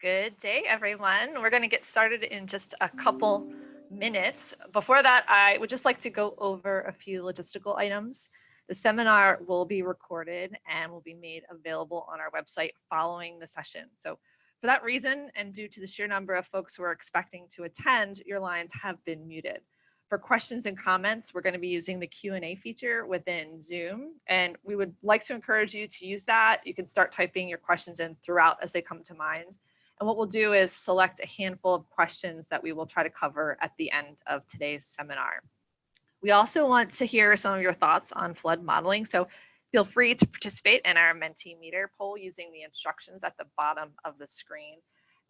Good day, everyone. We're going to get started in just a couple minutes. Before that, I would just like to go over a few logistical items. The seminar will be recorded and will be made available on our website following the session. So for that reason, and due to the sheer number of folks who are expecting to attend, your lines have been muted. For questions and comments, we're going to be using the Q&A feature within Zoom, and we would like to encourage you to use that. You can start typing your questions in throughout as they come to mind. And what we'll do is select a handful of questions that we will try to cover at the end of today's seminar. We also want to hear some of your thoughts on flood modeling. So feel free to participate in our Mentimeter poll using the instructions at the bottom of the screen.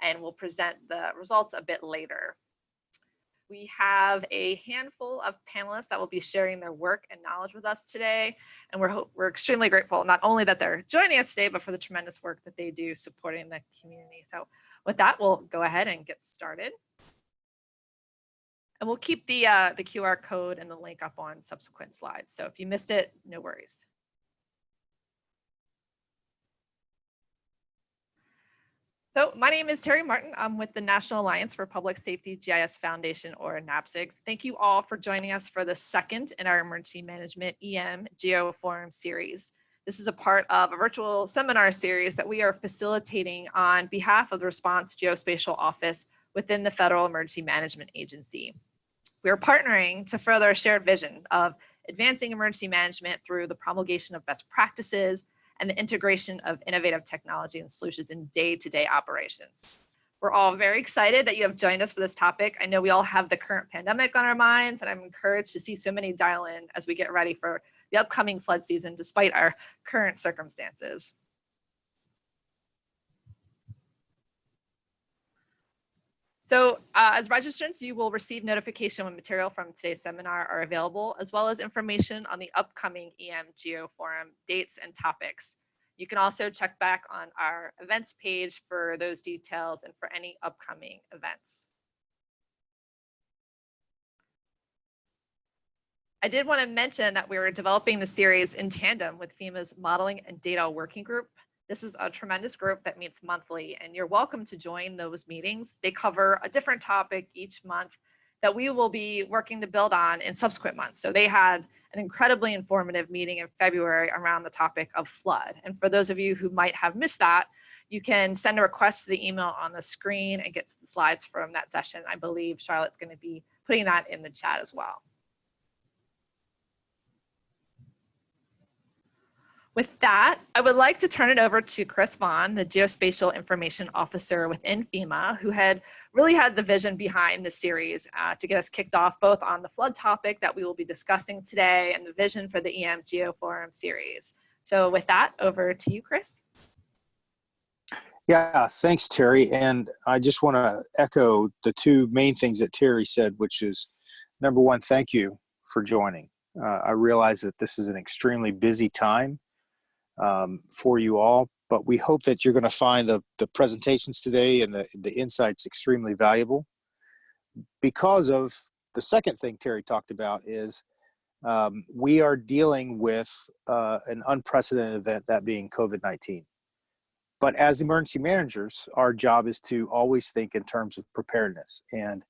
And we'll present the results a bit later. We have a handful of panelists that will be sharing their work and knowledge with us today. And we're, we're extremely grateful, not only that they're joining us today, but for the tremendous work that they do supporting the community. So with that, we'll go ahead and get started. And we'll keep the, uh, the QR code and the link up on subsequent slides. So if you missed it, no worries. So my name is Terry Martin. I'm with the National Alliance for Public Safety GIS Foundation or NAPSIGS. Thank you all for joining us for the second in our Emergency Management EM Geo Forum series. This is a part of a virtual seminar series that we are facilitating on behalf of the Response Geospatial Office within the Federal Emergency Management Agency. We are partnering to further a shared vision of advancing emergency management through the promulgation of best practices and the integration of innovative technology and solutions in day-to-day -day operations. We're all very excited that you have joined us for this topic. I know we all have the current pandemic on our minds, and I'm encouraged to see so many dial in as we get ready for the upcoming flood season, despite our current circumstances. So uh, as registrants, you will receive notification when material from today's seminar are available, as well as information on the upcoming EM Geo Forum dates and topics. You can also check back on our events page for those details and for any upcoming events. I did want to mention that we were developing the series in tandem with FEMA's Modeling and Data Working Group this is a tremendous group that meets monthly and you're welcome to join those meetings. They cover a different topic each month that we will be working to build on in subsequent months. So they had an incredibly informative meeting in February around the topic of flood. And for those of you who might have missed that, you can send a request to the email on the screen and get the slides from that session. I believe Charlotte's going to be putting that in the chat as well. With that, I would like to turn it over to Chris Vaughn, the Geospatial Information Officer within FEMA, who had really had the vision behind the series uh, to get us kicked off both on the flood topic that we will be discussing today and the vision for the EM Geo Forum series. So with that, over to you, Chris. Yeah, thanks, Terry. And I just want to echo the two main things that Terry said, which is number one, thank you for joining. Uh, I realize that this is an extremely busy time um, for you all. But we hope that you're going to find the, the presentations today and the, the insights extremely valuable because of the second thing Terry talked about is um, we are dealing with uh, an unprecedented event, that being COVID-19. But as emergency managers, our job is to always think in terms of preparedness. And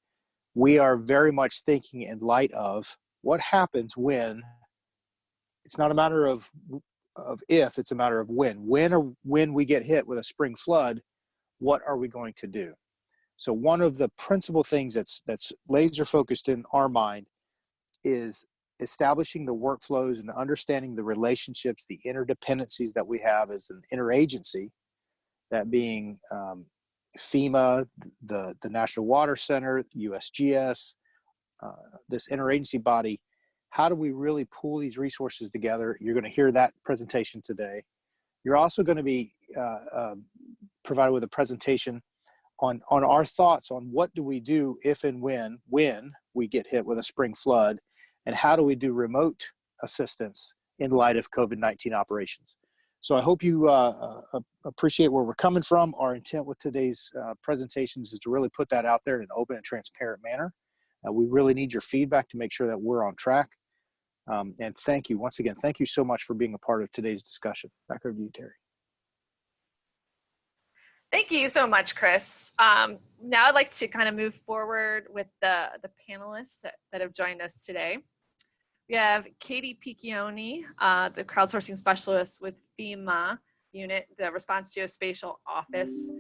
we are very much thinking in light of what happens when it's not a matter of of if, it's a matter of when. When or when we get hit with a spring flood, what are we going to do? So one of the principal things that's that's laser focused in our mind is establishing the workflows and understanding the relationships, the interdependencies that we have as an interagency, that being um, FEMA, the, the National Water Center, USGS, uh, this interagency body how do we really pull these resources together? You're going to hear that presentation today. You're also going to be uh, uh, provided with a presentation on, on our thoughts on what do we do if and when, when we get hit with a spring flood, and how do we do remote assistance in light of COVID-19 operations. So I hope you uh, uh, appreciate where we're coming from. Our intent with today's uh, presentations is to really put that out there in an open and transparent manner. Uh, we really need your feedback to make sure that we're on track. Um, and thank you once again. Thank you so much for being a part of today's discussion. Back over to you, Terry. Thank you so much, Chris. Um, now I'd like to kind of move forward with the, the panelists that, that have joined us today. We have Katie Piccioni, uh, the crowdsourcing specialist with FEMA unit, the Response Geospatial Office,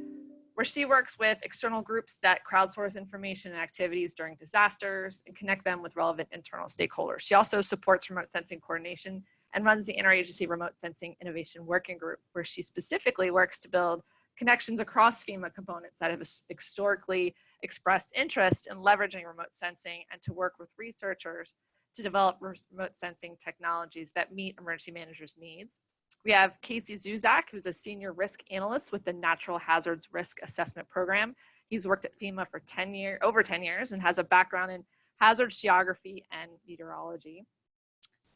where she works with external groups that crowdsource information and activities during disasters and connect them with relevant internal stakeholders. She also supports remote sensing coordination and runs the Interagency Remote Sensing Innovation Working Group, where she specifically works to build connections across FEMA components that have historically expressed interest in leveraging remote sensing and to work with researchers to develop remote sensing technologies that meet emergency managers' needs. We have Casey Zuzak, who's a senior risk analyst with the Natural Hazards Risk Assessment Program. He's worked at FEMA for 10 years, over 10 years and has a background in hazards geography and meteorology.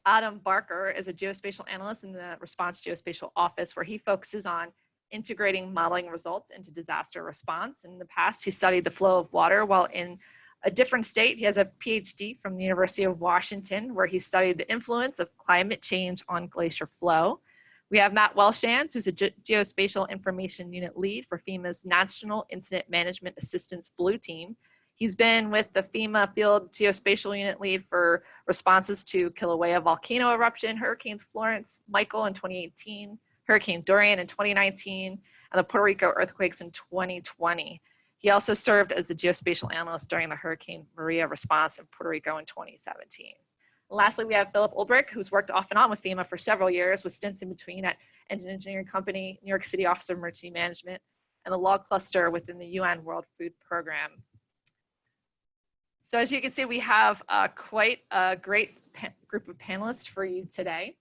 Adam Barker is a geospatial analyst in the Response Geospatial Office, where he focuses on integrating modeling results into disaster response. In the past, he studied the flow of water while in a different state. He has a PhD from the University of Washington, where he studied the influence of climate change on glacier flow. We have Matt Welshans, who's a Ge Geospatial Information Unit lead for FEMA's National Incident Management Assistance Blue Team. He's been with the FEMA Field Geospatial Unit lead for responses to Kilauea volcano eruption, Hurricanes Florence, Michael in 2018, Hurricane Dorian in 2019, and the Puerto Rico earthquakes in 2020. He also served as the geospatial analyst during the Hurricane Maria response in Puerto Rico in 2017. Lastly, we have Philip Ulbrich, who's worked off and on with FEMA for several years with stints in between at Engine Engineering Company, New York City Office of Emergency Management, and the Log Cluster within the UN World Food Program. So as you can see, we have uh, quite a great group of panelists for you today.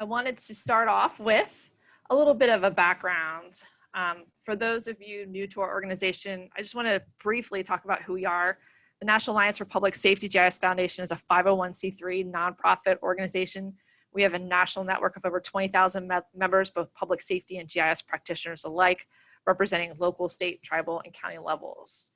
I wanted to start off with a little bit of a background. Um, for those of you new to our organization, I just want to briefly talk about who we are. The National Alliance for Public Safety GIS Foundation is a 501c3 nonprofit organization. We have a national network of over 20,000 me members, both public safety and GIS practitioners alike, representing local, state, tribal, and county levels.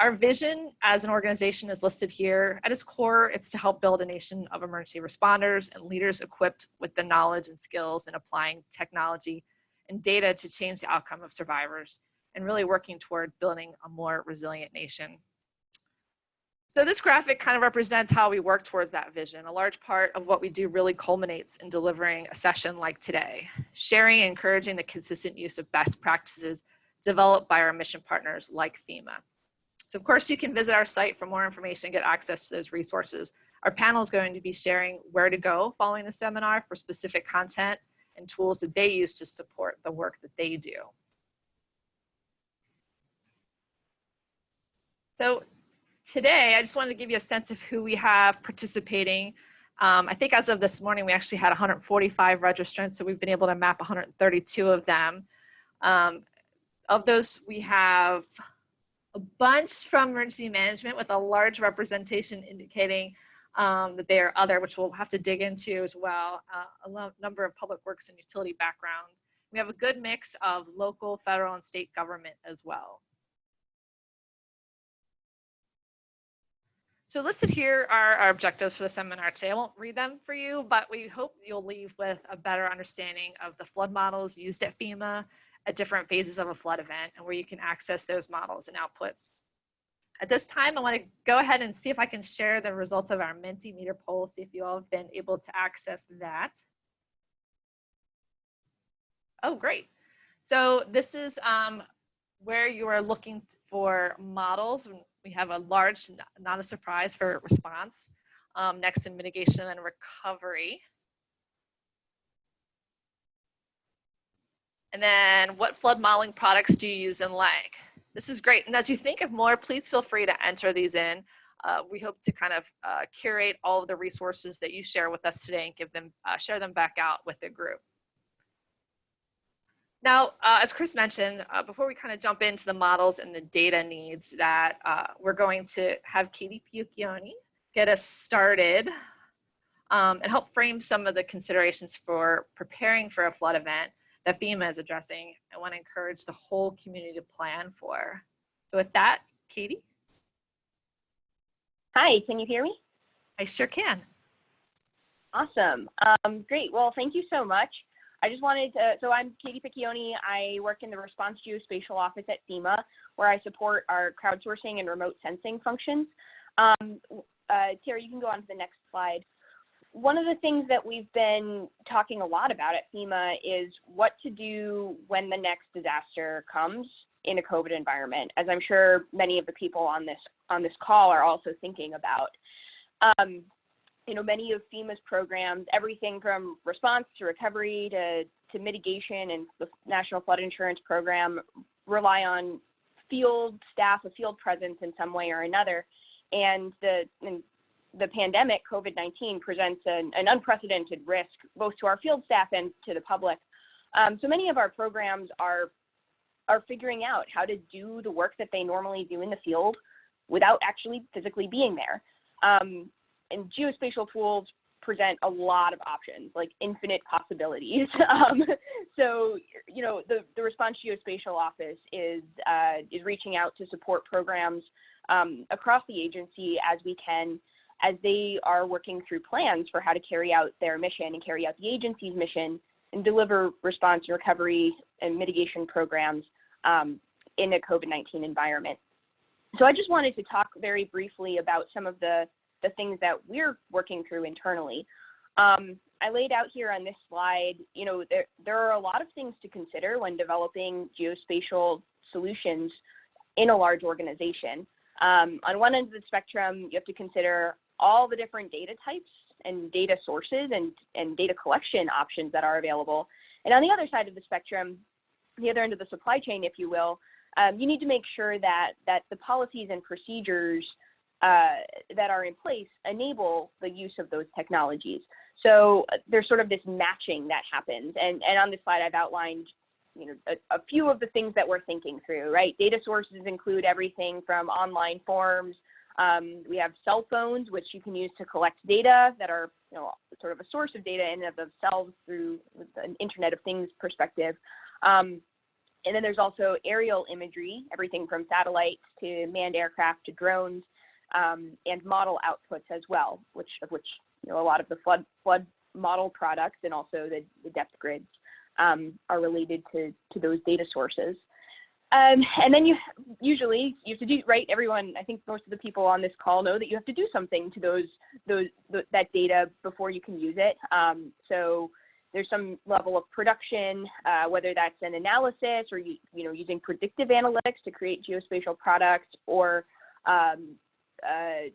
Our vision as an organization is listed here. At its core, it's to help build a nation of emergency responders and leaders equipped with the knowledge and skills in applying technology and data to change the outcome of survivors and really working toward building a more resilient nation. So this graphic kind of represents how we work towards that vision. A large part of what we do really culminates in delivering a session like today, sharing and encouraging the consistent use of best practices developed by our mission partners like FEMA. So of course you can visit our site for more information, get access to those resources. Our panel is going to be sharing where to go following the seminar for specific content and tools that they use to support the work that they do. So today, I just wanted to give you a sense of who we have participating. Um, I think as of this morning, we actually had 145 registrants, so we've been able to map 132 of them. Um, of those, we have a bunch from emergency management with a large representation indicating um, that they are other, which we'll have to dig into as well, uh, a number of public works and utility background. We have a good mix of local, federal, and state government as well. So listed here are our objectives for the seminar today. I won't read them for you, but we hope you'll leave with a better understanding of the flood models used at FEMA, at different phases of a flood event and where you can access those models and outputs. At this time, I want to go ahead and see if I can share the results of our Mentimeter poll, see if you all have been able to access that. Oh, great. So this is um, where you are looking for models. We have a large, not a surprise for response, um, next in mitigation and recovery. And then what flood modeling products do you use and like? This is great. And as you think of more, please feel free to enter these in. Uh, we hope to kind of uh, curate all of the resources that you share with us today and give them, uh, share them back out with the group. Now, uh, as Chris mentioned, uh, before we kind of jump into the models and the data needs that uh, we're going to have Katie Piccioni get us started um, and help frame some of the considerations for preparing for a flood event that FEMA is addressing I want to encourage the whole community to plan for. So with that, Katie? Hi, can you hear me? I sure can. Awesome. Um, great. Well, thank you so much. I just wanted to, so I'm Katie Piccioni. I work in the Response Geospatial Office at FEMA, where I support our crowdsourcing and remote sensing functions. Um, uh, Terry, you can go on to the next slide. One of the things that we've been talking a lot about at FEMA is what to do when the next disaster comes in a COVID environment, as I'm sure many of the people on this on this call are also thinking about. Um, you know, many of FEMA's programs, everything from response to recovery to, to mitigation and the National Flood Insurance Program rely on field staff, a field presence in some way or another. And the, and the pandemic, COVID-19, presents an, an, unprecedented risk both to our field staff and to the public. Um, so many of our programs are, are figuring out how to do the work that they normally do in the field without actually physically being there. Um, and geospatial tools present a lot of options, like infinite possibilities. Um, so, you know, the, the Response Geospatial Office is, uh, is reaching out to support programs um, across the agency as we can, as they are working through plans for how to carry out their mission and carry out the agency's mission and deliver response and recovery and mitigation programs um, in a COVID-19 environment. So I just wanted to talk very briefly about some of the the things that we're working through internally. Um, I laid out here on this slide, you know, there, there are a lot of things to consider when developing geospatial solutions in a large organization. Um, on one end of the spectrum, you have to consider all the different data types and data sources and, and data collection options that are available. And on the other side of the spectrum, the other end of the supply chain, if you will, um, you need to make sure that, that the policies and procedures uh, that are in place enable the use of those technologies. So uh, there's sort of this matching that happens. And, and on this slide, I've outlined you know, a, a, few of the things that we're thinking through, right? Data sources include everything from online forms. Um, we have cell phones, which you can use to collect data that are, you know, sort of a source of data in and of themselves through an Internet of Things perspective. Um, and then there's also aerial imagery, everything from satellites to manned aircraft to drones um, and model outputs as well, which of which you know a lot of the flood flood model products and also the, the depth grids um, are related to to those data sources. Um, and then you usually you have to do right. Everyone, I think most of the people on this call know that you have to do something to those those that data before you can use it. Um, so there's some level of production, uh, whether that's an analysis or you, you know using predictive analytics to create geospatial products or um, uh,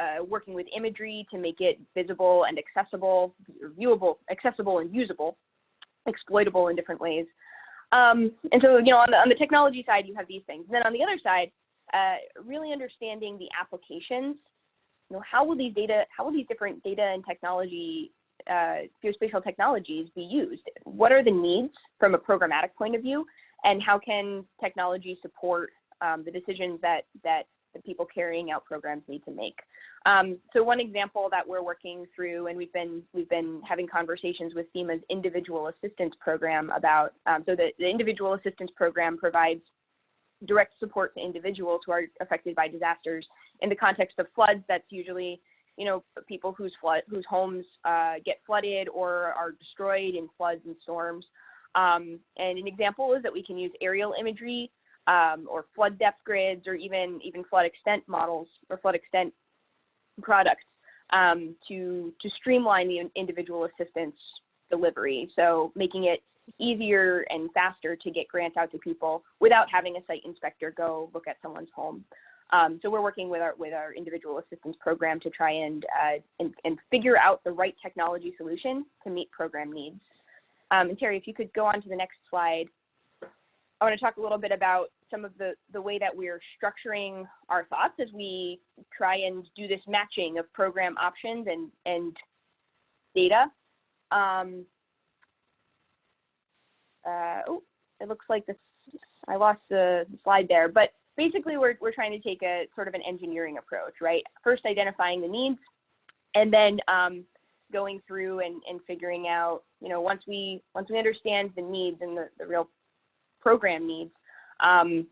uh, working with imagery to make it visible and accessible, viewable, accessible and usable, exploitable in different ways. Um, and so, you know, on the, on the technology side, you have these things. And then on the other side, uh, really understanding the applications. You know, how will these data, how will these different data and technology, uh, geospatial technologies be used? What are the needs from a programmatic point of view? And how can technology support um, the decisions that that the people carrying out programs need to make. Um, so one example that we're working through, and we've been we've been having conversations with FEMA's individual assistance program about. Um, so the, the individual assistance program provides direct support to individuals who are affected by disasters. In the context of floods, that's usually you know people whose flood whose homes uh, get flooded or are destroyed in floods and storms. Um, and an example is that we can use aerial imagery um, or flood depth grids or even even flood extent models or flood extent products um, to to streamline the individual assistance delivery. So making it easier and faster to get grants out to people without having a site inspector go look at someone's home. Um, so we're working with our with our individual assistance program to try and, uh, and, and figure out the right technology solution to meet program needs. Um, and Terry, if you could go on to the next slide. I want to talk a little bit about some of the, the way that we're structuring our thoughts as we try and do this matching of program options and, and data. Um, uh, oh, it looks like this, I lost the slide there, but basically we're, we're trying to take a sort of an engineering approach, right? First identifying the needs and then um, going through and, and figuring out, you know, once we, once we understand the needs and the, the real program needs, um,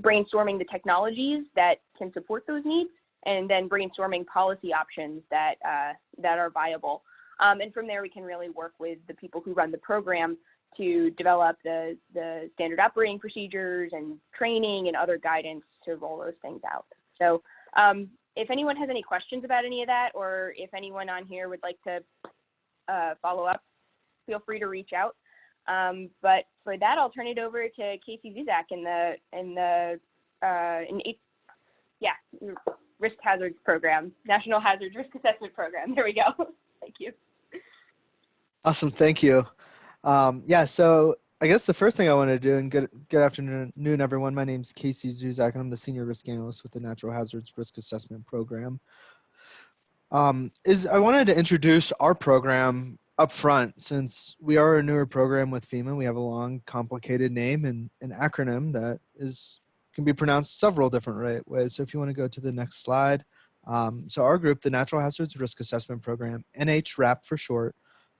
brainstorming the technologies that can support those needs, and then brainstorming policy options that uh, that are viable. Um, and from there, we can really work with the people who run the program to develop the, the standard operating procedures and training and other guidance to roll those things out. So um, if anyone has any questions about any of that, or if anyone on here would like to uh, follow up, feel free to reach out. Um, but for that, I'll turn it over to Casey Zuzak in the in the uh, in eight, yeah risk hazards program, National Hazards Risk Assessment Program. There we go. Thank you. Awesome, thank you. Um, yeah, so I guess the first thing I want to do, and good good afternoon, everyone. My name is Casey Zuzak, and I'm the senior risk analyst with the Natural Hazards Risk Assessment Program. Um, is I wanted to introduce our program up front since we are a newer program with FEMA. We have a long, complicated name and an acronym that is can be pronounced several different ways. So if you want to go to the next slide. Um, so our group, the Natural Hazards Risk Assessment Program, NHRAP for short,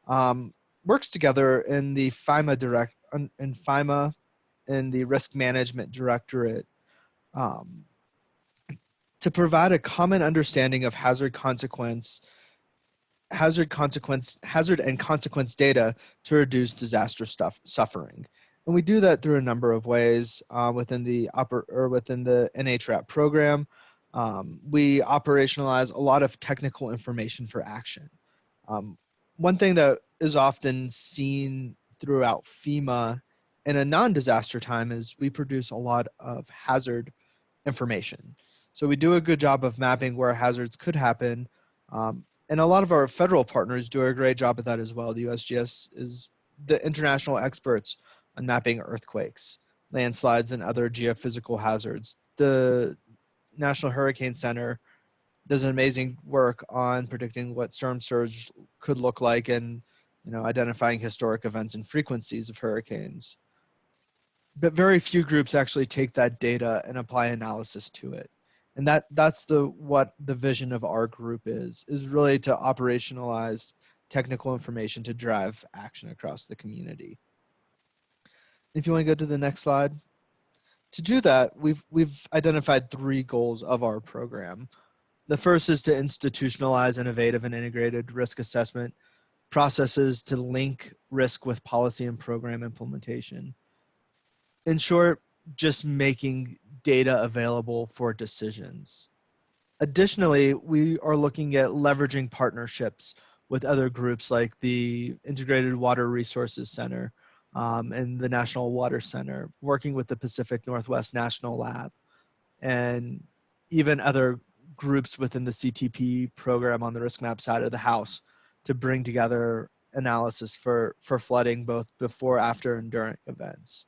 um, works together in the FIMA direct in FIMA in the Risk Management Directorate um, to provide a common understanding of hazard consequence hazard consequence hazard and consequence data to reduce disaster stuff suffering and we do that through a number of ways uh, within the upper or within the NHRAP program um, we operationalize a lot of technical information for action um, one thing that is often seen throughout FEMA in a non-disaster time is we produce a lot of hazard information. So we do a good job of mapping where hazards could happen. Um, and a lot of our federal partners do a great job at that as well. The USGS is the international experts on mapping earthquakes, landslides, and other geophysical hazards. The National Hurricane Center does an amazing work on predicting what storm surge could look like and you know identifying historic events and frequencies of hurricanes but very few groups actually take that data and apply analysis to it and that that's the what the vision of our group is is really to operationalize technical information to drive action across the community. If you want to go to the next slide. To do that we've we've identified three goals of our program. The first is to institutionalize innovative and integrated risk assessment processes to link risk with policy and program implementation. In short, just making data available for decisions. Additionally, we are looking at leveraging partnerships with other groups like the Integrated Water Resources Center um, and the National Water Center, working with the Pacific Northwest National Lab, and even other groups within the CTP program on the risk map side of the house to bring together analysis for, for flooding both before, after, and during events.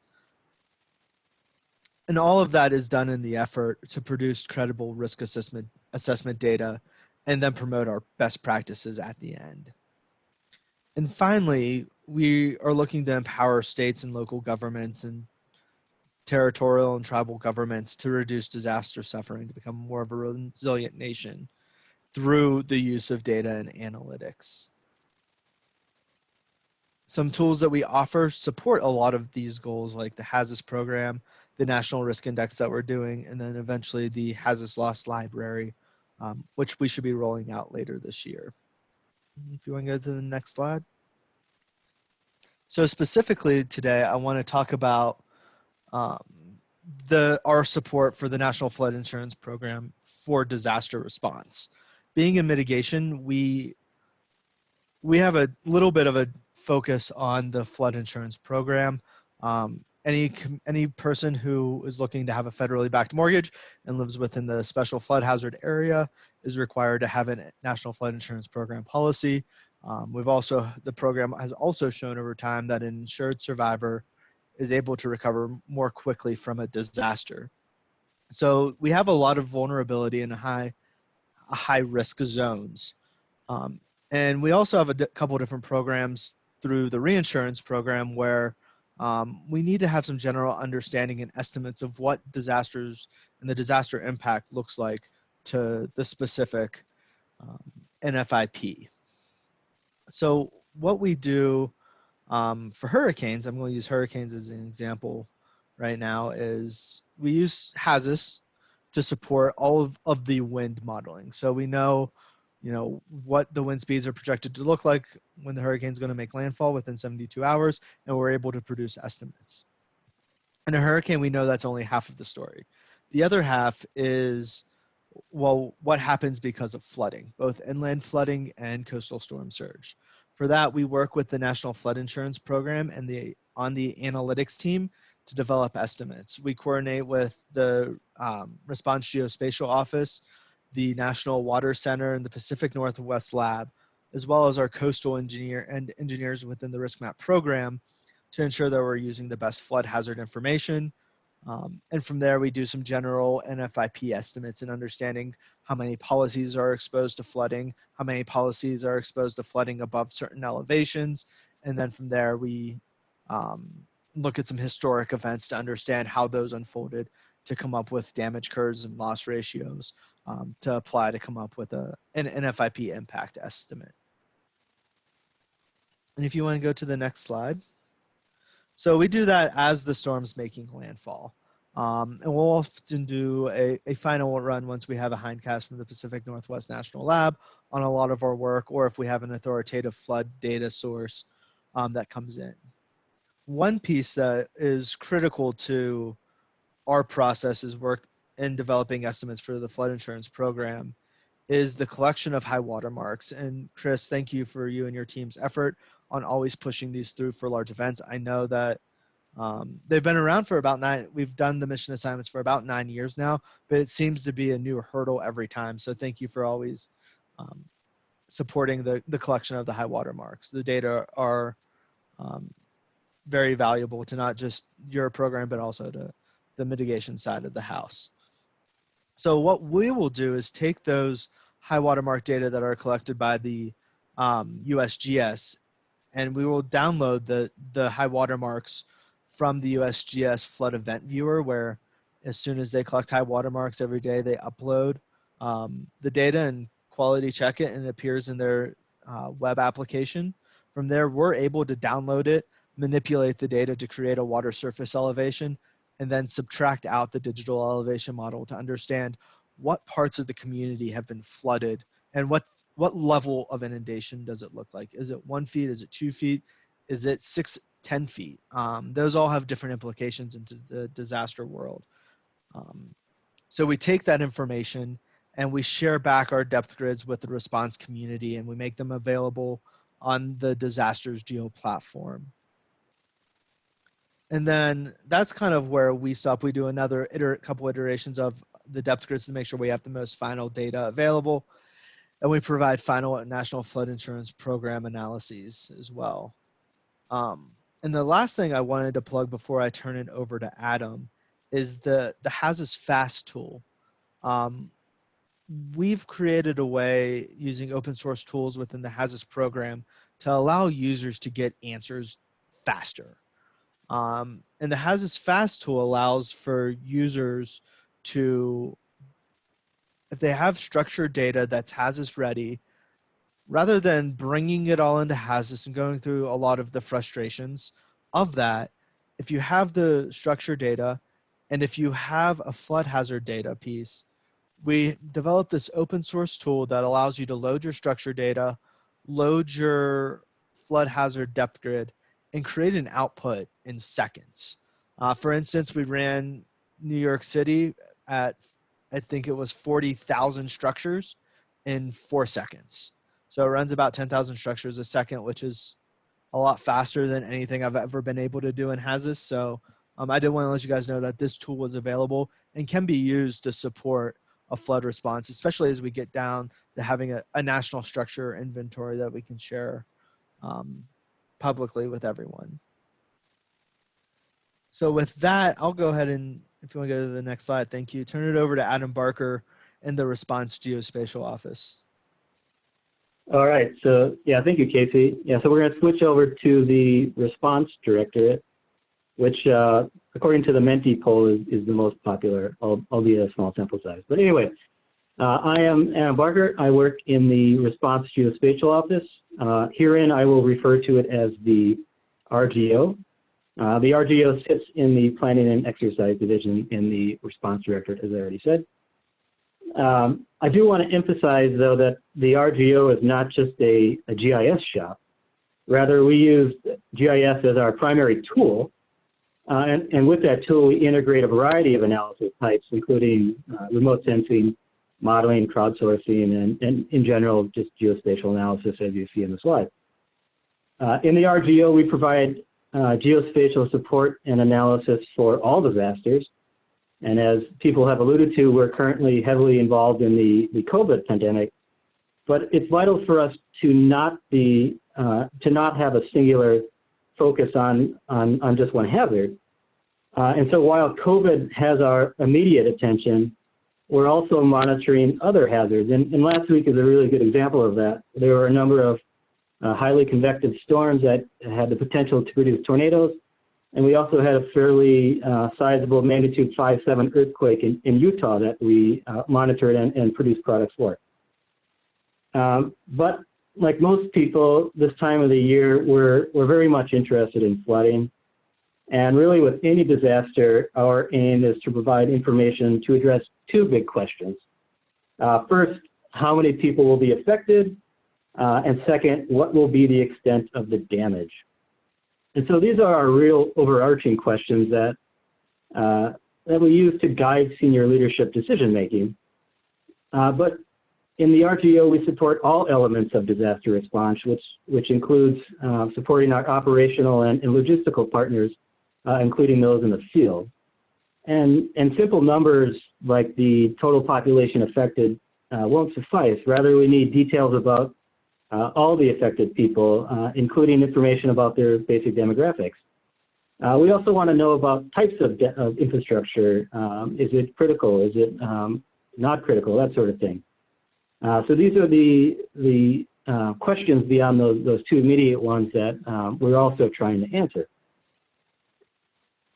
And all of that is done in the effort to produce credible risk assessment, assessment data and then promote our best practices at the end. And finally, we are looking to empower states and local governments and territorial and tribal governments to reduce disaster suffering to become more of a resilient nation through the use of data and analytics. Some tools that we offer support a lot of these goals like the HAZUS program, the National Risk Index that we're doing, and then eventually the HAZUS Loss Library, um, which we should be rolling out later this year. If you want to go to the next slide. So specifically today, I want to talk about um, the our support for the National Flood Insurance Program for disaster response. Being in mitigation, we we have a little bit of a focus on the flood insurance program. Um, any any person who is looking to have a federally backed mortgage and lives within the special flood hazard area is required to have a national flood insurance program policy. Um, we've also the program has also shown over time that an insured survivor is able to recover more quickly from a disaster. So we have a lot of vulnerability in high high risk zones. Um, and we also have a couple different programs through the reinsurance program where um, we need to have some general understanding and estimates of what disasters and the disaster impact looks like to the specific um, NFIP. So what we do um, for hurricanes, I'm going to use hurricanes as an example right now, is we use HAZUS to support all of, of the wind modeling. So we know you know, what the wind speeds are projected to look like when the hurricane's going to make landfall within 72 hours, and we're able to produce estimates. In a hurricane, we know that's only half of the story. The other half is, well, what happens because of flooding, both inland flooding and coastal storm surge. For that, we work with the National Flood Insurance Program and the on the analytics team to develop estimates. We coordinate with the um, Response Geospatial Office, the National Water Center, and the Pacific Northwest Lab, as well as our coastal engineer and engineers within the Risk Map program to ensure that we're using the best flood hazard information. Um, and from there, we do some general NFIP estimates and understanding how many policies are exposed to flooding, how many policies are exposed to flooding above certain elevations. And then from there, we um, look at some historic events to understand how those unfolded to come up with damage curves and loss ratios um, to apply to come up with a, an NFIP impact estimate. And if you want to go to the next slide. So we do that as the storm's making landfall. Um, and we'll often do a, a final run once we have a hindcast from the Pacific Northwest National Lab on a lot of our work, or if we have an authoritative flood data source um, that comes in. One piece that is critical to our process is work in developing estimates for the flood insurance program is the collection of high water marks. And Chris, thank you for you and your team's effort on always pushing these through for large events. I know that um, they've been around for about nine, we've done the mission assignments for about nine years now, but it seems to be a new hurdle every time. So thank you for always um, supporting the, the collection of the high water marks. The data are um, very valuable to not just your program, but also to the mitigation side of the house. So what we will do is take those high watermark data that are collected by the um, USGS and we will download the, the high watermarks from the USGS flood event viewer where as soon as they collect high watermarks every day, they upload um, the data and quality check it and it appears in their uh, web application. From there, we're able to download it, manipulate the data to create a water surface elevation, and then subtract out the digital elevation model to understand what parts of the community have been flooded and what what level of inundation does it look like? Is it one feet? Is it two feet? Is it six, 10 feet? Um, those all have different implications into the disaster world. Um, so we take that information and we share back our depth grids with the response community and we make them available on the disasters geo platform. And then that's kind of where we stop. We do another iter couple iterations of the depth grids to make sure we have the most final data available. And we provide final national flood insurance program analyses as well. Um, and the last thing I wanted to plug before I turn it over to Adam is the, the HAZUS FAST tool. Um, we've created a way using open source tools within the HAZUS program to allow users to get answers faster. Um, and the HAZUS FAST tool allows for users to, if they have structured data that's HAZUS ready, rather than bringing it all into HAZUS and going through a lot of the frustrations of that, if you have the structured data and if you have a flood hazard data piece, we developed this open source tool that allows you to load your structured data, load your flood hazard depth grid, and create an output in seconds. Uh, for instance, we ran New York City at, I think it was 40,000 structures in four seconds. So it runs about 10,000 structures a second, which is a lot faster than anything I've ever been able to do in HAZUS. So um, I did want to let you guys know that this tool was available and can be used to support a flood response, especially as we get down to having a, a national structure inventory that we can share um, publicly with everyone. So with that, I'll go ahead and if you want to go to the next slide, thank you. Turn it over to Adam Barker in the Response Geospatial Office. All right, so yeah, thank you, Casey. Yeah, so we're going to switch over to the response directorate, which uh, according to the Menti poll is, is the most popular, albeit a small sample size. But anyway, uh, I am Adam Barker. I work in the Response Geospatial Office. Uh, herein, I will refer to it as the RGO. Uh, the RGO sits in the Planning and Exercise Division in the Response Directorate, as I already said. Um, I do want to emphasize, though, that the RGO is not just a, a GIS shop. Rather, we use GIS as our primary tool. Uh, and, and with that tool, we integrate a variety of analysis types, including uh, remote sensing, modeling, crowdsourcing, and, and in general, just geospatial analysis, as you see in the slide. Uh, in the RGO, we provide uh, geospatial support and analysis for all disasters. And as people have alluded to, we're currently heavily involved in the, the COVID pandemic. But it's vital for us to not be, uh, to not have a singular focus on, on, on just one hazard. Uh, and so while COVID has our immediate attention, we're also monitoring other hazards. And, and last week is a really good example of that. There were a number of uh, highly convective storms that had the potential to produce tornadoes. And we also had a fairly uh, sizable magnitude 5.7 earthquake in, in Utah that we uh, monitored and, and produced products for. Um, but like most people this time of the year, we're, we're very much interested in flooding. And really with any disaster, our aim is to provide information to address two big questions. Uh, first, how many people will be affected? Uh, and second, what will be the extent of the damage? And so these are our real overarching questions that, uh, that we use to guide senior leadership decision making. Uh, but in the RGO, we support all elements of disaster response, which, which includes uh, supporting our operational and, and logistical partners, uh, including those in the field. And, and simple numbers like the total population affected uh, won't suffice. Rather, we need details about uh, all the affected people, uh, including information about their basic demographics. Uh, we also want to know about types of, of infrastructure. Um, is it critical? Is it um, not critical? That sort of thing. Uh, so these are the, the uh, questions beyond those, those two immediate ones that um, we're also trying to answer.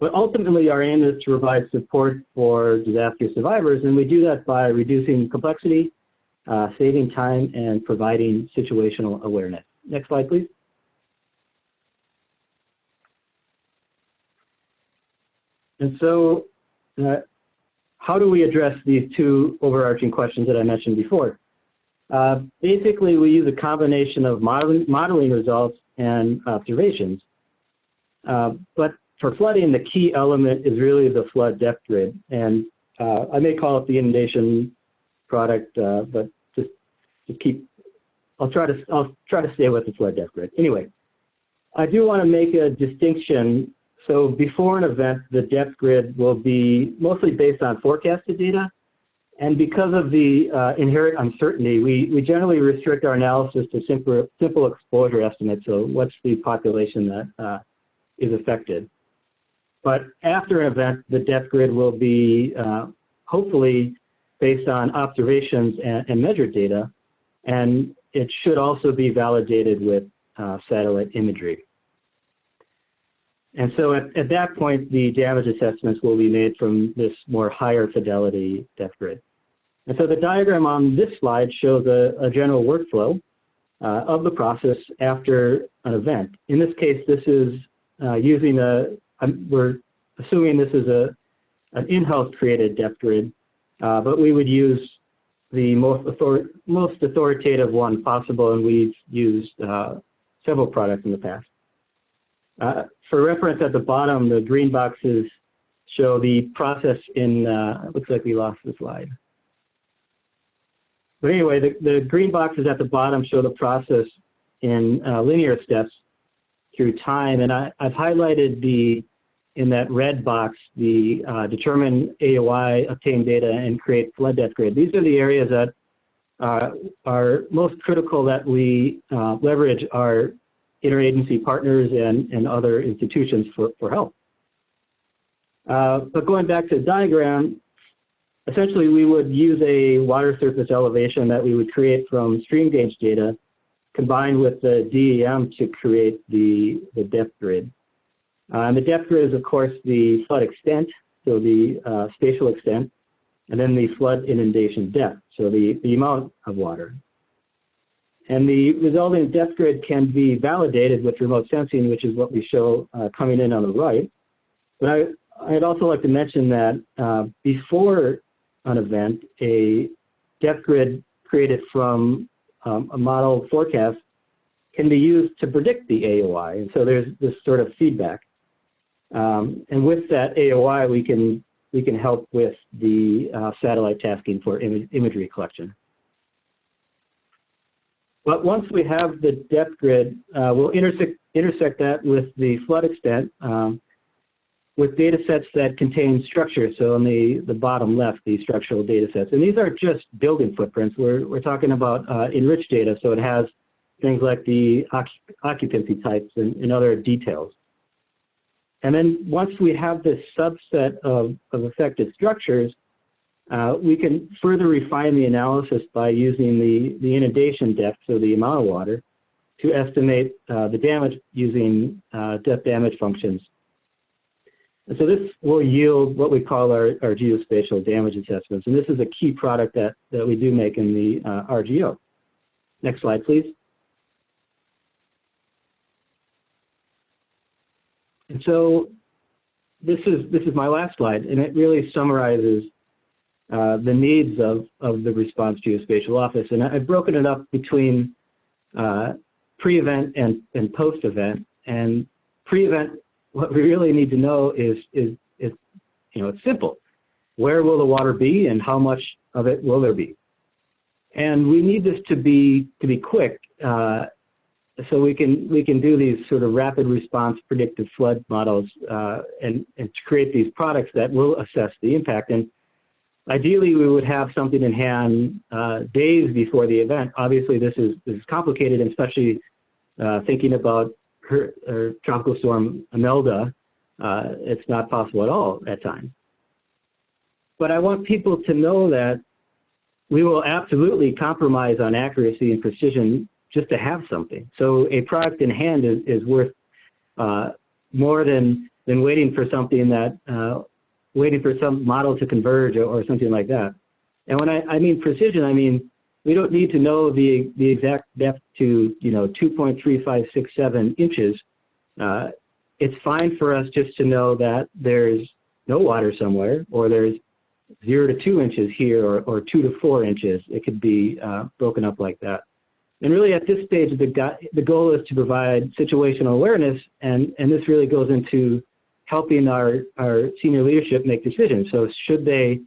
But ultimately, our aim is to provide support for disaster survivors, and we do that by reducing complexity, uh, saving time, and providing situational awareness. Next slide, please. And so, uh, how do we address these two overarching questions that I mentioned before? Uh, basically, we use a combination of modeling, modeling results and observations. Uh, but for flooding, the key element is really the flood depth grid. And uh, I may call it the inundation product, uh, but just, keep, I'll try to, I'll try to stay with the flood depth grid. Anyway, I do want to make a distinction. So before an event, the depth grid will be mostly based on forecasted data. And because of the uh, inherent uncertainty, we, we generally restrict our analysis to simple, simple exposure estimates. So what's the population that uh, is affected? But after an event, the depth grid will be uh, hopefully based on observations and, and, measured data. And it should also be validated with uh, satellite imagery. And so at, at that point, the damage assessments will be made from this more higher fidelity depth grid. And so the diagram on this slide shows a, a general workflow uh, of the process after an event. In this case, this is uh, using a, um, we're assuming this is a, an in-house created depth grid, uh, but we would use the most, author most authoritative one possible, and we've used uh, several products in the past. Uh, for reference at the bottom, the green boxes show the process in, uh, looks like we lost the slide. But anyway, the, the green boxes at the bottom show the process in uh, linear steps through time. And I, have highlighted the, in that red box, the uh, determine AOI, obtain data, and create flood depth grid. These are the areas that uh, are most critical that we uh, leverage our interagency partners and, and other institutions for, for help. Uh, but going back to the diagram, essentially we would use a water surface elevation that we would create from stream gauge data combined with the DEM to create the, the depth grid. Uh, and the depth grid is of course the flood extent, so the uh, spatial extent, and then the flood inundation depth, so the, the amount of water. And the resulting depth grid can be validated with remote sensing, which is what we show uh, coming in on the right. But I, I'd also like to mention that uh, before an event, a depth grid created from um, a model forecast can be used to predict the AOI. And so there's this sort of feedback. Um, and with that AOI, we can we can help with the uh, satellite tasking for Im imagery collection. But once we have the depth grid, uh, we'll intersect, intersect that with the flood extent um, with data sets that contain structure. So on the, the bottom left, the structural data sets. And these are just building footprints. We're, we're talking about uh, enriched data. So it has things like the occupancy types and, and other details. And then once we have this subset of, of affected structures, uh, we can further refine the analysis by using the, the inundation depth, so the amount of water, to estimate uh, the damage using uh, depth damage functions. And so this will yield what we call our, our geospatial damage assessments. And this is a key product that, that we do make in the uh, RGO. Next slide, please. And so this is this is my last slide, and it really summarizes uh, the needs of, of the response geospatial office. And I've broken it up between uh, pre-event and, and post-event. And pre-event, what we really need to know is, is, is, you know, it's simple. Where will the water be and how much of it will there be? And we need this to be, to be quick uh, so we can we can do these sort of rapid response predictive flood models uh, and and to create these products that will assess the impact. And ideally, we would have something in hand uh, days before the event. Obviously, this is this is complicated, especially uh, thinking about her, her tropical storm Imelda. Uh, it's not possible at all at times. But I want people to know that we will absolutely compromise on accuracy and precision just to have something. So a product in hand is, is worth uh, more than than waiting for something that uh, waiting for some model to converge or, or, something like that. And when I, I mean precision, I mean we don't need to know the the exact depth to you know 2.3567 inches. Uh, it's fine for us just to know that there's no water somewhere, or there's zero to two inches here, or, or two to four inches. It could be uh, broken up like that. And really at this stage, the, the goal is to provide situational awareness, and, and this really goes into helping our, our senior leadership make decisions. So should they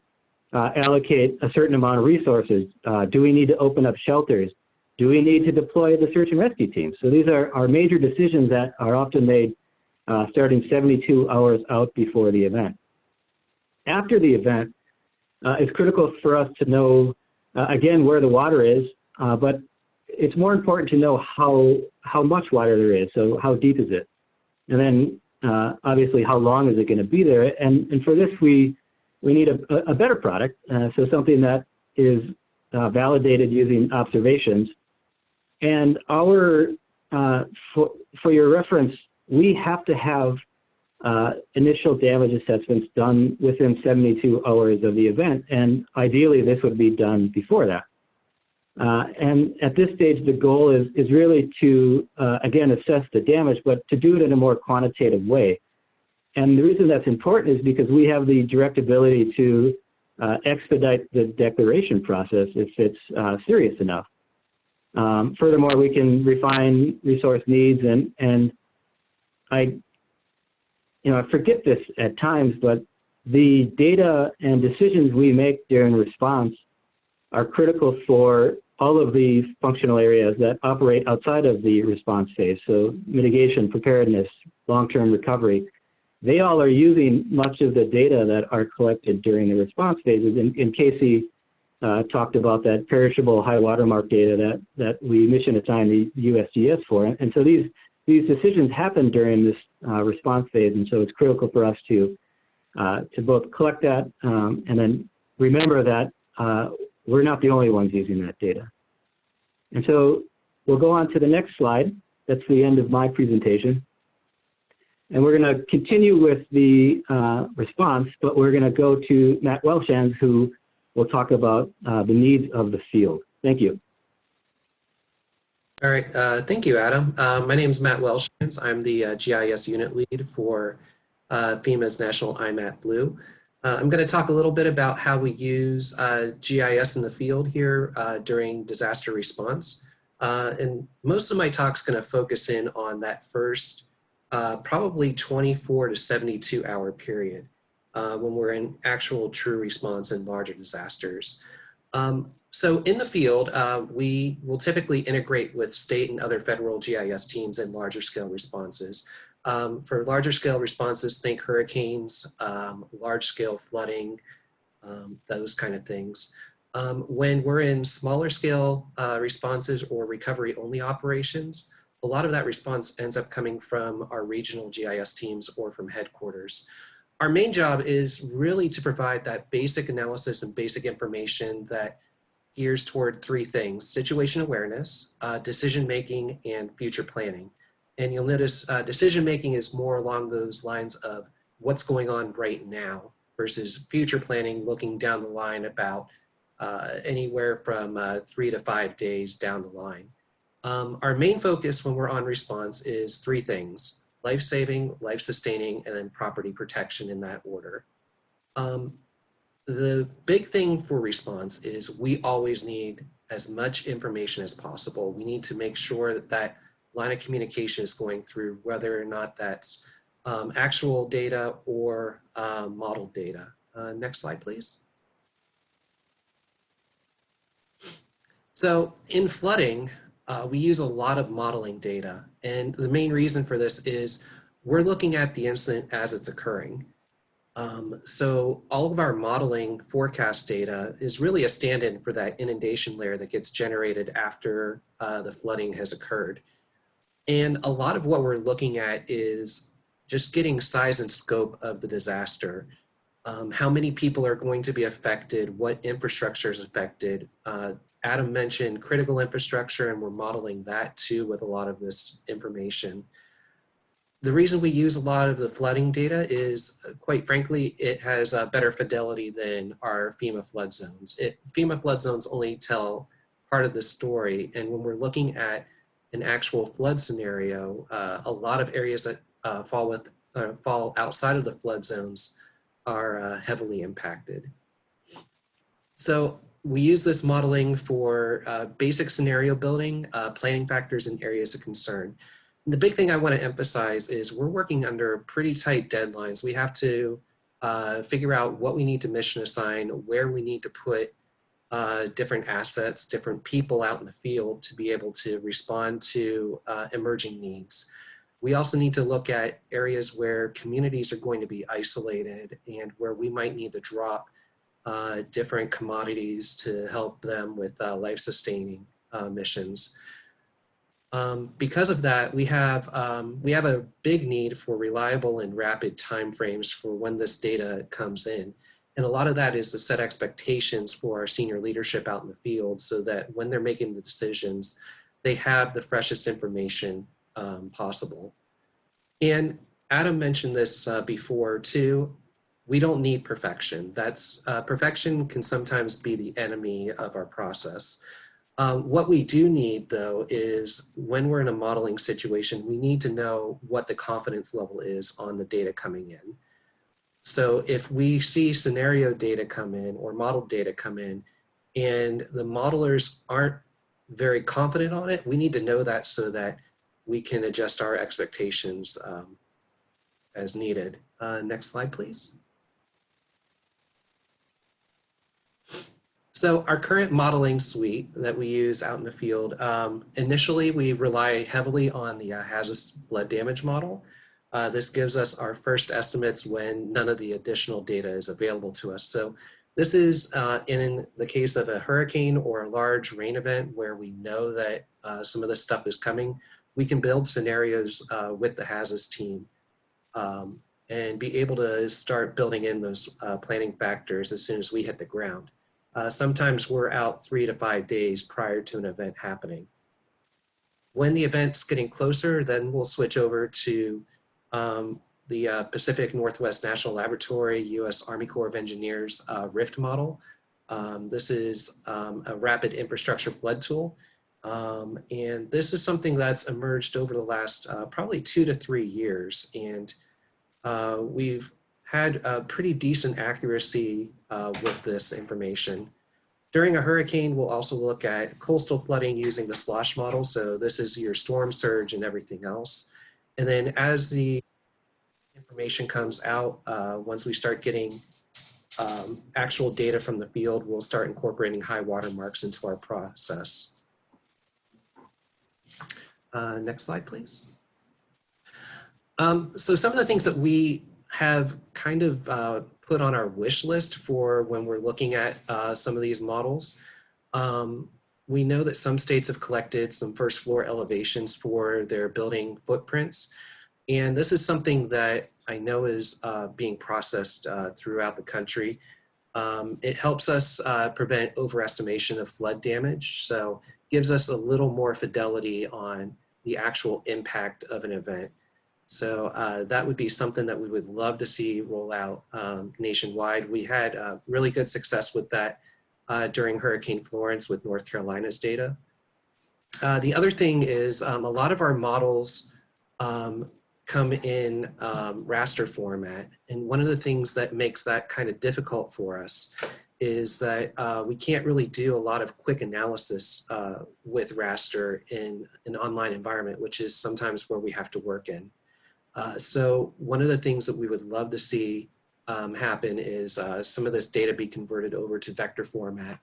uh, allocate a certain amount of resources? Uh, do we need to open up shelters? Do we need to deploy the search and rescue team? So these are, are major decisions that are often made uh, starting 72 hours out before the event. After the event, uh, it's critical for us to know, uh, again, where the water is, uh, but it's more important to know how how much water there is. So how deep is it? And then uh, obviously how long is it going to be there? And and for this we we need a, a better product. Uh, so something that is uh, validated using observations. And our uh, for for your reference, we have to have uh, initial damage assessments done within 72 hours of the event. And ideally, this would be done before that. Uh, and at this stage, the goal is, is really to, uh, again, assess the damage, but to do it in a more quantitative way. And the reason that's important is because we have the direct ability to uh, expedite the declaration process if it's serious enough. Um, furthermore, we can refine resource needs and, and I, you know, I forget this at times, but the data and decisions we make during response are critical for all of the functional areas that operate outside of the response phase. So mitigation, preparedness, long-term recovery, they all are using much of the data that are collected during the response phases. And, and Casey uh, talked about that perishable high watermark data that, that we mission assign the USGS for. And so these, these decisions happen during this uh, response phase. And so it's critical for us to, uh, to both collect that um, and then remember that uh, we're not the only ones using that data. And so we'll go on to the next slide. That's the end of my presentation. And we're going to continue with the uh, response, but we're going to go to Matt Welshans, who will talk about uh, the needs of the field. Thank you. All right, uh, thank you, Adam. Uh, my name is Matt Welshans. I'm the uh, GIS unit lead for uh, FEMA's National IMAT Blue. Uh, I'm going to talk a little bit about how we use uh, GIS in the field here uh, during disaster response. Uh, and most of my talk's going to focus in on that first uh, probably 24 to 72 hour period uh, when we're in actual true response in larger disasters. Um, so in the field, we will typically integrate with state and other federal GIS teams in larger scale responses. Um, for larger scale responses, think hurricanes, um, large scale flooding, um, those kind of things. Um, when we're in smaller scale uh, responses or recovery only operations, a lot of that response ends up coming from our regional GIS teams or from headquarters. Our main job is really to provide that basic analysis and basic information that gears toward three things, situation awareness, uh, decision making, and future planning. And you'll notice uh, decision making is more along those lines of what's going on right now versus future planning looking down the line about uh, anywhere from uh, three to five days down the line. Um, our main focus when we're on response is three things, life-saving, life-sustaining, and then property protection in that order. Um, the big thing for response is we always need as much information as possible. We need to make sure that that line of communication is going through whether or not that's um, actual data or uh, model data. Uh, next slide, please. So in flooding, uh, we use a lot of modeling data. And the main reason for this is we're looking at the incident as it's occurring. Um, so all of our modeling forecast data is really a stand-in for that inundation layer that gets generated after uh, the flooding has occurred. And a lot of what we're looking at is just getting size and scope of the disaster. Um, how many people are going to be affected, what infrastructure is affected, uh, Adam mentioned critical infrastructure and we're modeling that too with a lot of this information. The reason we use a lot of the flooding data is uh, quite frankly, it has a better fidelity than our FEMA flood zones. It, FEMA flood zones only tell part of the story. And when we're looking at an actual flood scenario, uh, a lot of areas that uh, fall, with, uh, fall outside of the flood zones are uh, heavily impacted. So we use this modeling for uh, basic scenario building, uh, planning factors and areas of concern. And the big thing I want to emphasize is we're working under pretty tight deadlines. We have to figure out what we need to mission assign, where we need to put uh, different assets, different people out in the field to be able to respond to uh, emerging needs. We also need to look at areas where communities are going to be isolated and where we might need to drop uh, different commodities to help them with uh, life-sustaining uh, missions. Um, because of that, we have, um, we have a big need for reliable and rapid timeframes for when this data comes in. And a lot of that is to set expectations for our senior leadership out in the field so that when they're making the decisions, they have the freshest information um, possible. And Adam mentioned this uh, before too we don't need perfection. That's uh, perfection can sometimes be the enemy of our process. Um, what we do need though is when we're in a modeling situation, we need to know what the confidence level is on the data coming in. So if we see scenario data come in or model data come in and the modelers aren't very confident on it, we need to know that so that we can adjust our expectations um, as needed. Uh, next slide, please. So our current modeling suite that we use out in the field, um, initially we rely heavily on the uh, HAZUS flood damage model. Uh, this gives us our first estimates when none of the additional data is available to us. So this is uh, in the case of a hurricane or a large rain event where we know that uh, some of this stuff is coming, we can build scenarios uh, with the HAZUS team um, and be able to start building in those uh, planning factors as soon as we hit the ground. Sometimes we're out three to five days prior to an event happening. When the event's getting closer, then we'll switch over to um, the uh, Pacific Northwest National Laboratory, U.S. Army Corps of Engineers uh, RIFT model. Um, this is um, a rapid infrastructure flood tool. Um, and this is something that's emerged over the last uh, probably two to three years. And uh, we've had a pretty decent accuracy uh, with this information. During a hurricane, we'll also look at coastal flooding using the slosh model. So this is your storm surge and everything else. And then as the information comes out, uh, once we start getting um, actual data from the field, we'll start incorporating high water marks into our process. Uh, next slide, please. Um, so some of the things that we have kind of uh, put on our wish list for when we're looking at uh, some of these models. Um, we know that some states have collected some first floor elevations for their building footprints. And this is something that I know is uh, being processed uh, throughout the country. Um, it helps us uh, prevent overestimation of flood damage. So gives us a little more fidelity on the actual impact of an event. So uh, that would be something that we would love to see roll out um, nationwide. We had uh, really good success with that uh, during Hurricane Florence with North Carolina's data. Uh, the other thing is um, a lot of our models um, come in um, raster format. And one of the things that makes that kind of difficult for us is that uh, we can't really do a lot of quick analysis uh, with raster in an online environment, which is sometimes where we have to work in. Uh, so one of the things that we would love to see um, happen is uh, some of this data be converted over to vector format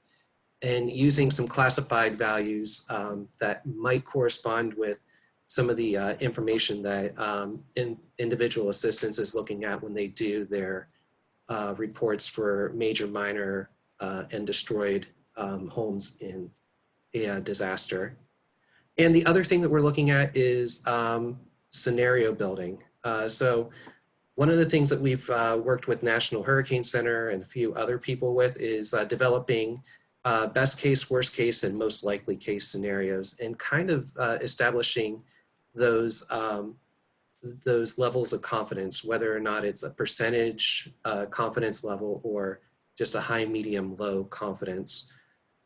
and using some classified values um, that might correspond with some of the uh, information that um, in, individual assistance is looking at when they do their uh, reports for major, minor, uh, and destroyed um, homes in a disaster. And the other thing that we're looking at is um, scenario building. Uh, so one of the things that we've uh, worked with National Hurricane Center and a few other people with is uh, developing uh, best case, worst case, and most likely case scenarios and kind of uh, establishing those, um, those levels of confidence, whether or not it's a percentage uh, confidence level or just a high, medium, low confidence.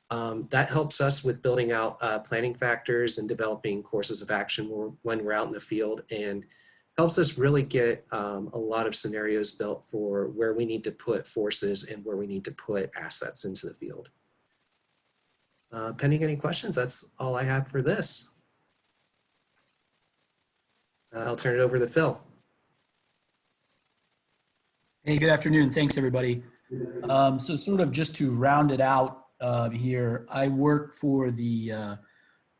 Um, that helps us with building out uh, planning factors and developing courses of action when we're out in the field and helps us really get um, a lot of scenarios built for where we need to put forces and where we need to put assets into the field. Uh, pending any questions, that's all I have for this. Uh, I'll turn it over to Phil. Hey, good afternoon. Thanks, everybody. Um, so sort of just to round it out uh, here, I work for the uh,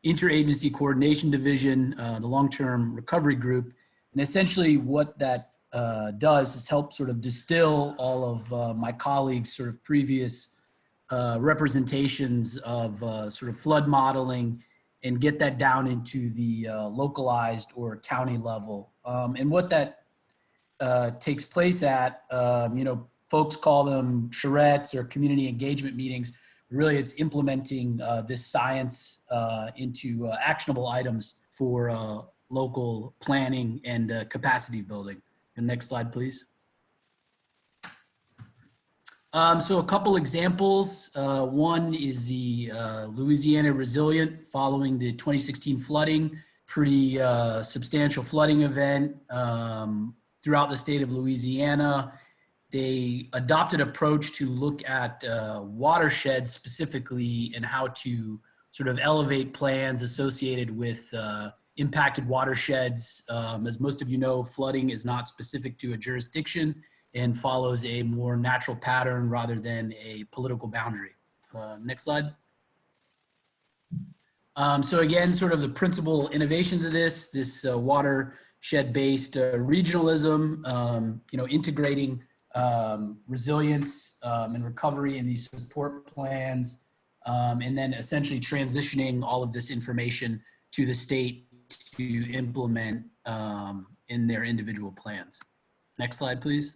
Interagency Coordination Division, uh, the Long-Term Recovery Group. And essentially what that uh, does is help sort of distill all of uh, my colleagues' sort of previous uh, representations of sort of flood modeling and get that down into the localized or county level. Um, and what that takes place at, um, you know, folks call them charrettes or community engagement meetings. Really, it's implementing uh, this science uh, into uh, actionable items for uh, local planning and uh, capacity building. Next slide, please. Um, so a couple examples. Uh, one is the Louisiana Resilient following the 2016 flooding, pretty substantial flooding event um, throughout the state of Louisiana they adopted approach to look at uh, watersheds specifically and how to sort of elevate plans associated with uh, impacted watersheds. Um, as most of you know, flooding is not specific to a jurisdiction and follows a more natural pattern rather than a political boundary. Uh, next slide. Um, so again, sort of the principal innovations of this, this uh, watershed-based uh, regionalism, um, you know, integrating um, resilience um, and recovery in these support plans, um, and then essentially transitioning all of this information to the state to implement um, in their individual plans. Next slide, please.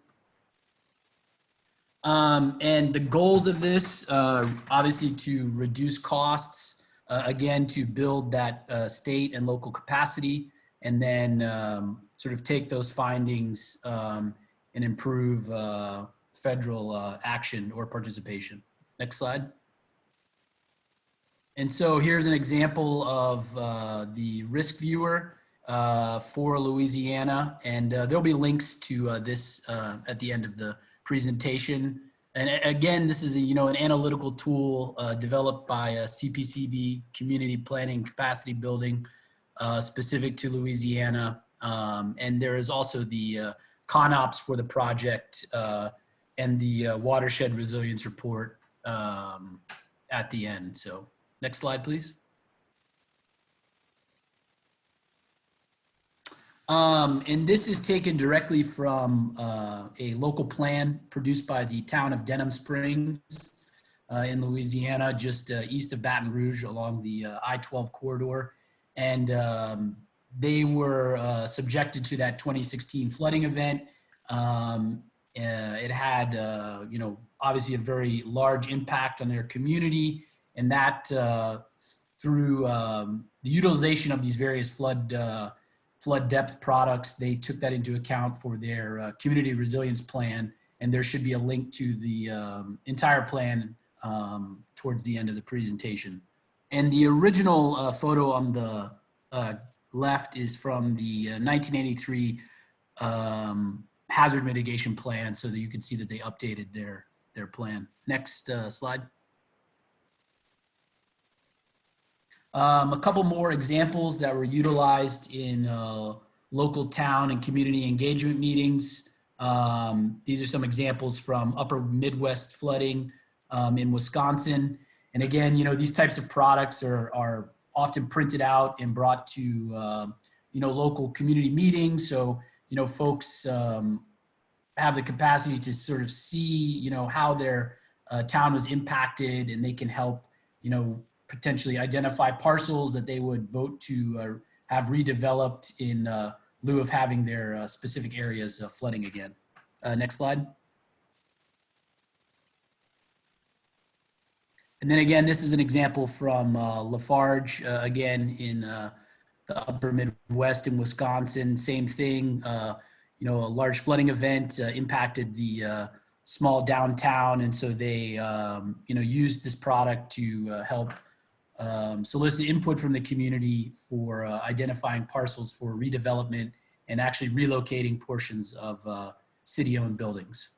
Um, and the goals of this, uh, obviously to reduce costs, uh, again, to build that uh, state and local capacity, and then um, sort of take those findings um, and improve uh, federal uh, action or participation. Next slide. And so here's an example of uh, the risk viewer. uh, for Louisiana. And uh, there'll be links to uh, this uh, at the end of the presentation. And again, this is a, you know, an analytical tool uh, developed by CPCB Community Planning Capacity Building specific to Louisiana. Um, and there is also the CONOPS for the project and the watershed resilience report um, at the end. So next slide, please. Um, and this is taken directly from uh, a local plan produced by the town of Denham Springs uh, in Louisiana, just uh, east of Baton Rouge along the uh, I-12 corridor. And um, they were uh, subjected to that 2016 flooding event. Um, uh, it had, you know, obviously a very large impact on their community, and that uh, through um, the utilization of these various flood uh, flood depth products, they took that into account for their uh, community resilience plan, and there should be a link to the um, entire plan um, towards the end of the presentation. And the original uh, photo on the uh, left is from the uh, 1983 um, hazard mitigation plan so that you can see that they updated their, their plan. Next uh, slide. Um, a couple more examples that were utilized in uh, local town and community engagement meetings. Um, these are some examples from upper Midwest flooding um, in Wisconsin. And again, you know, these types of products are, are often printed out and brought to, um, you know, local community meetings. So, you know, folks um, have the capacity to sort of see, you know, how their uh, town was impacted and they can help, you know, potentially identify parcels that they would vote to uh, have redeveloped in uh, lieu of having their uh, specific areas flooding again. Next slide. And then again, this is an example from uh, La Farge, uh, again in uh, the upper Midwest in Wisconsin. Same thing, you know, a large flooding event impacted the small downtown, and so they, um, you know, used this product to help um, solicit input from the community for uh, identifying parcels for redevelopment and actually relocating portions of uh, city-owned buildings.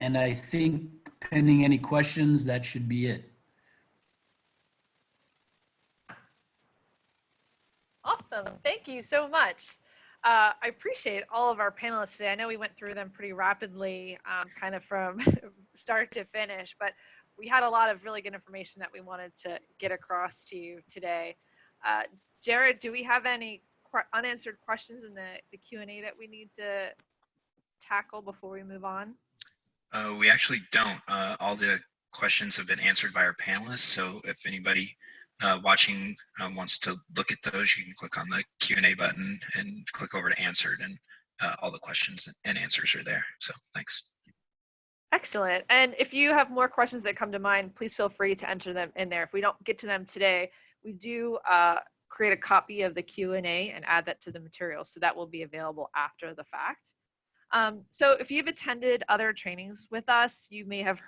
And I think pending any questions, that should be it. Awesome. Thank you so much. Uh, I appreciate all of our panelists today. I know we went through them pretty rapidly, um, kind of from start to finish, but we had a lot of really good information that we wanted to get across to you today. Uh, Jared, do we have any qu- unanswered questions in the, the Q&A that we need to tackle before we move on? Uh, we actually don't. Uh, all the questions have been answered by our panelists. So if anybody uh, watching uh, wants to look at those, you can click on the Q&A button and click over to answered and uh, all the questions and answers are there. So thanks. Excellent. And if you have more questions that come to mind, please feel free to enter them in there. If we don't get to them today, we do uh, create a copy of the Q&A and add that to the material. So that will be available after the fact. Um, so if you've attended other trainings with us, you may have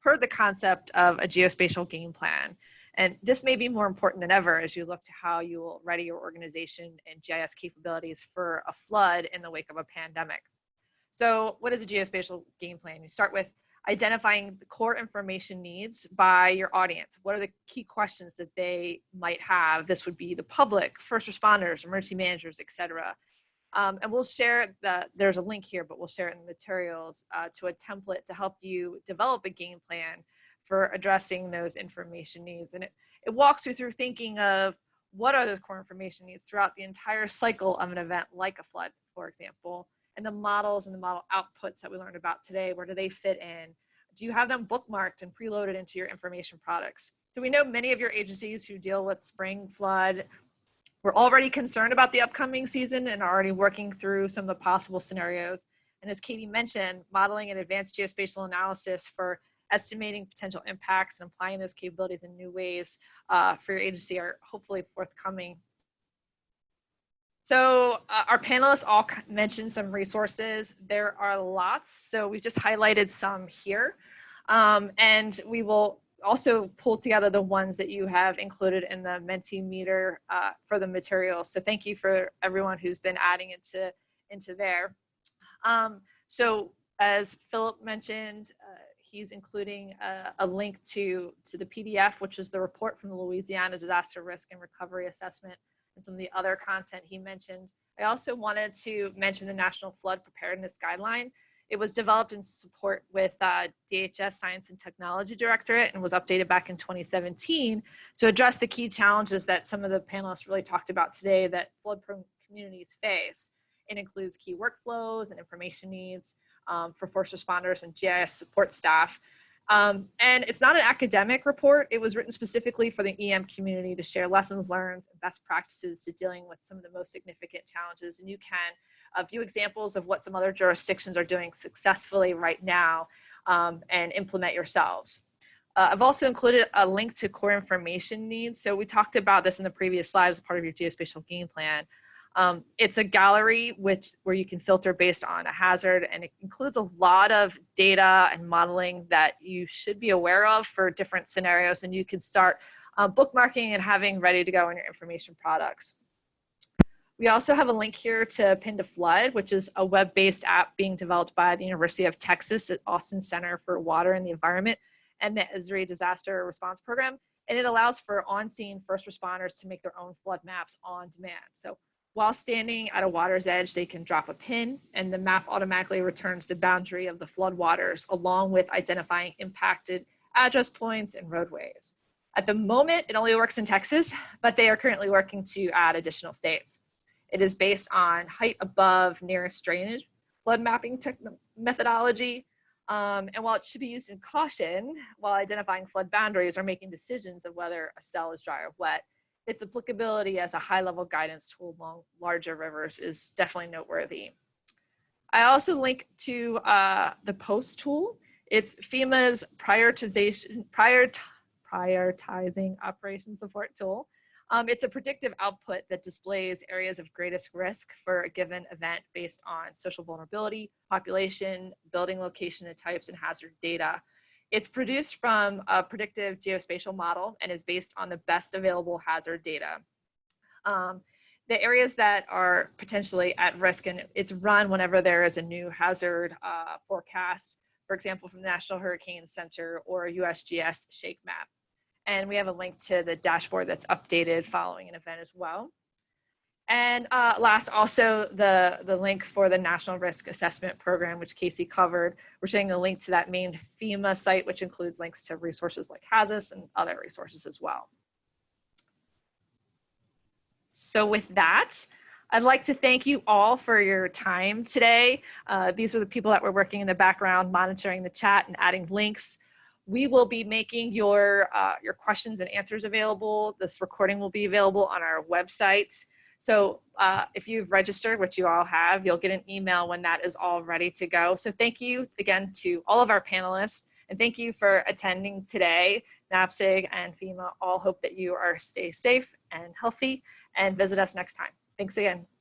heard the concept of a geospatial game plan. And this may be more important than ever as you look to how you will ready your organization and GIS capabilities for a flood in the wake of a pandemic. So what is a geospatial game plan? You start with identifying the core information needs by your audience. What are the key questions that they might have? This would be the public, first responders, emergency managers, et cetera. Um, and we'll share that there's a link here, but we'll share it in the materials uh, to a template to help you develop a game plan for addressing those information needs. And it, it walks you through thinking of what are the core information needs throughout the entire cycle of an event like a flood, for example, and the models and the model outputs that we learned about today, where do they fit in? Do you have them bookmarked and preloaded into your information products? So we know many of your agencies who deal with spring flood we're already concerned about the upcoming season and are already working through some of the possible scenarios. And as Katie mentioned, modeling and advanced geospatial analysis for estimating potential impacts and applying those capabilities in new ways uh, for your agency are hopefully forthcoming. So uh, our panelists all mentioned some resources. There are lots, so we've just highlighted some here. Um, and we will also pull together the ones that you have included in the Mentimeter uh, for the material. So thank you for everyone who's been adding into, into there. Um, so as Philip mentioned, uh, he's including a, a, link to, to the PDF, which is the report from the Louisiana Disaster Risk and Recovery Assessment and some of the other content he mentioned. I also wanted to mention the National Flood Preparedness Guideline. It was developed in support with uh, DHS Science and Technology Directorate and was updated back in 2017 to address the key challenges that some of the panelists really talked about today that flood-prone communities face. It includes key workflows and information needs um, for first responders and GIS support staff. Um, and it's not an academic report. It was written specifically for the EM community to share lessons learned and best practices to dealing with some of the most significant challenges. And you can a few examples of what some other jurisdictions are doing successfully right now um, and implement yourselves. Uh, I've also included a link to core information needs. So we talked about this in the previous slides as part of your geospatial game plan. Um, it's a gallery which where you can filter based on a hazard and it includes a lot of data and modeling that you should be aware of for different scenarios and you can start uh, bookmarking and having ready to go in your information products. We also have a link here to Pin to Flood, which is a web-based app being developed by the University of Texas at Austin Center for Water and the Environment and the Esri Disaster Response Program. And it allows for on-scene first responders to make their own flood maps on demand. So while standing at a water's edge, they can drop a pin and the map automatically returns the boundary of the flood waters along with identifying impacted address points and roadways. At the moment, it only works in Texas, but they are currently working to add additional states. It is based on height above nearest drainage flood mapping methodology. Um, and while it should be used in caution while identifying flood boundaries or making decisions of whether a cell is dry or wet, its applicability as a high-level guidance tool along larger rivers is definitely noteworthy. I also link to uh, the POST tool. It's FEMA's prioritization, prior, prioritizing operation support tool. Um, it's a predictive output that displays areas of greatest risk for a given event based on social vulnerability, population, building location and types, and hazard data. It's produced from a predictive geospatial model and is based on the best available hazard data. Um, the areas that are potentially at risk and it's run whenever there is a new hazard uh, forecast, for example, from the National Hurricane Center or USGS shake map. And we have a link to the dashboard that's updated following an event as well. And uh, last, also the, the link for the National Risk Assessment Program, which Casey covered. We're sharing a link to that main FEMA site, which includes links to resources like HAZUS and other resources as well. So with that, I'd like to thank you all for your time today. Uh, these are the people that were working in the background, monitoring the chat and adding links. We will be making your, uh, your questions and answers available. This recording will be available on our website. So uh, if you've registered, which you all have, you'll get an email when that is all ready to go. So thank you again to all of our panelists and thank you for attending today. NAPSG and FEMA all hope that you are stay safe and healthy and visit us next time. Thanks again.